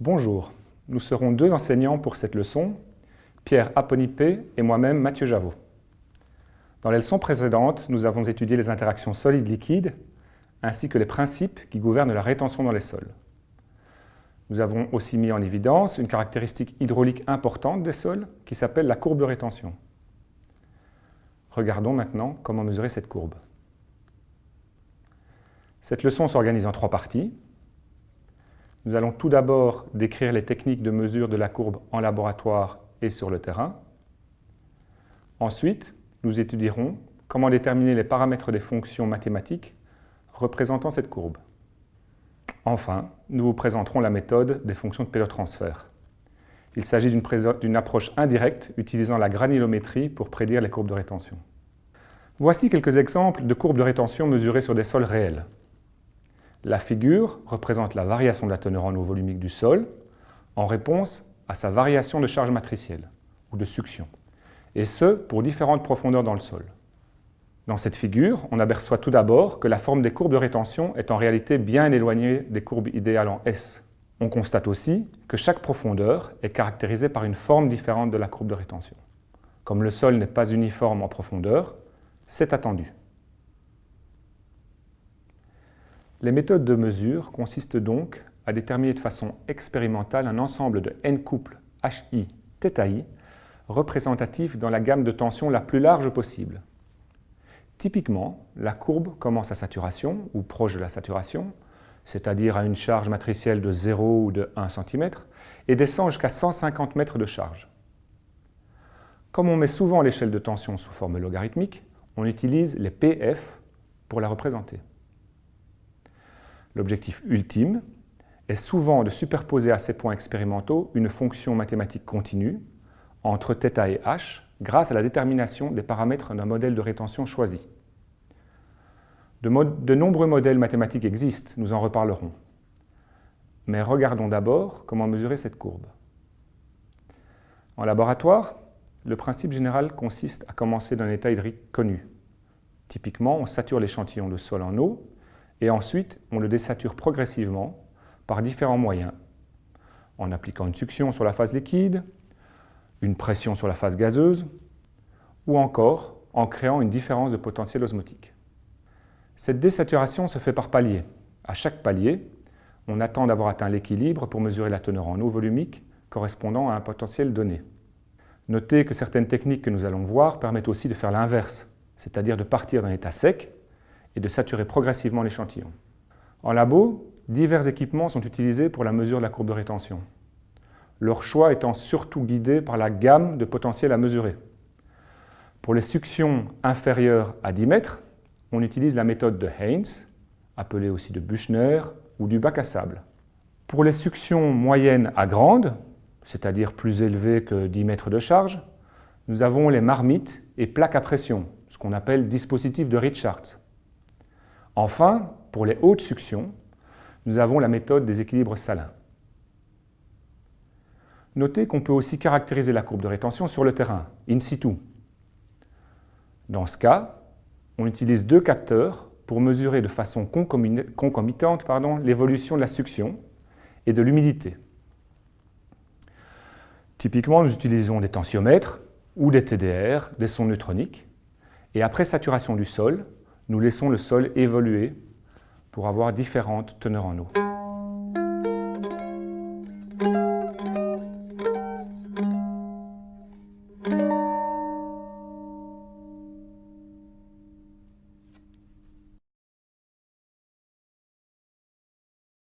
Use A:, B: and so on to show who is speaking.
A: Bonjour, nous serons deux enseignants pour cette leçon, Pierre Aponipé et moi-même Mathieu Javot. Dans les leçons précédentes, nous avons étudié les interactions solides-liquides ainsi que les principes qui gouvernent la rétention dans les sols. Nous avons aussi mis en évidence une caractéristique hydraulique importante des sols qui s'appelle la courbe de rétention. Regardons maintenant comment mesurer cette courbe. Cette leçon s'organise en trois parties. Nous allons tout d'abord décrire les techniques de mesure de la courbe en laboratoire et sur le terrain. Ensuite, nous étudierons comment déterminer les paramètres des fonctions mathématiques représentant cette courbe. Enfin, nous vous présenterons la méthode des fonctions de pélotransfert. Il s'agit d'une approche indirecte utilisant la granulométrie pour prédire les courbes de rétention. Voici quelques exemples de courbes de rétention mesurées sur des sols réels. La figure représente la variation de la teneur en eau volumique du sol en réponse à sa variation de charge matricielle ou de succion, et ce pour différentes profondeurs dans le sol. Dans cette figure, on aperçoit tout d'abord que la forme des courbes de rétention est en réalité bien éloignée des courbes idéales en S. On constate aussi que chaque profondeur est caractérisée par une forme différente de la courbe de rétention. Comme le sol n'est pas uniforme en profondeur, c'est attendu. Les méthodes de mesure consistent donc à déterminer de façon expérimentale un ensemble de n couples HI, θI, représentatifs dans la gamme de tension la plus large possible. Typiquement, la courbe commence à saturation, ou proche de la saturation, c'est-à-dire à une charge matricielle de 0 ou de 1 cm, et descend jusqu'à 150 mètres de charge. Comme on met souvent l'échelle de tension sous forme logarithmique, on utilise les PF pour la représenter. L'objectif ultime est souvent de superposer à ces points expérimentaux une fonction mathématique continue entre θ et h grâce à la détermination des paramètres d'un modèle de rétention choisi. De, nombreux modèles mathématiques existent, nous en reparlerons. Mais regardons d'abord comment mesurer cette courbe. En laboratoire, le principe général consiste à commencer d'un état hydrique connu. Typiquement, on sature l'échantillon de sol en eau et ensuite on le désature progressivement par différents moyens, en appliquant une succion sur la phase liquide, une pression sur la phase gazeuse, ou encore en créant une différence de potentiel osmotique. Cette désaturation se fait par palier. À chaque palier, on attend d'avoir atteint l'équilibre pour mesurer la teneur en eau volumique correspondant à un potentiel donné. Notez que certaines techniques que nous allons voir permettent aussi de faire l'inverse, c'est-à-dire de partir d'un état sec et de saturer progressivement l'échantillon. En labo, divers équipements sont utilisés pour la mesure de la courbe de rétention, leur choix étant surtout guidé par la gamme de potentiels à mesurer. Pour les suctions inférieures à 10 mètres, on utilise la méthode de Haynes, appelée aussi de Buchner ou du bac à sable. Pour les suctions moyennes à grandes, c'est-à-dire plus élevées que 10 mètres de charge, nous avons les marmites et plaques à pression, ce qu'on appelle dispositif de Richards. Enfin, pour les hautes suctions, nous avons la méthode des équilibres salins. Notez qu'on peut aussi caractériser la courbe de rétention sur le terrain, in situ. Dans ce cas, on utilise deux capteurs pour mesurer de façon concomitante l'évolution de la succion et de l'humidité. Typiquement, nous utilisons des tensiomètres ou des TDR, des sons neutroniques, et après saturation du sol, nous laissons le sol évoluer pour avoir différentes teneurs en eau.